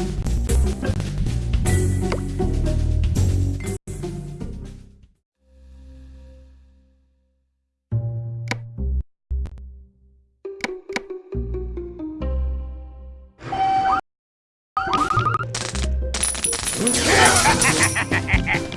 Ha ha ha ha ha!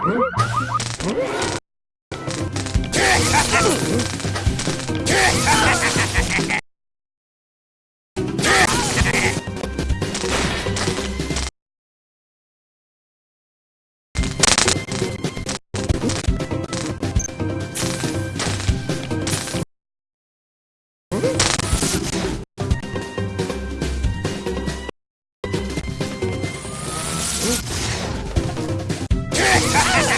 Ha ha ha! Ha ha ha!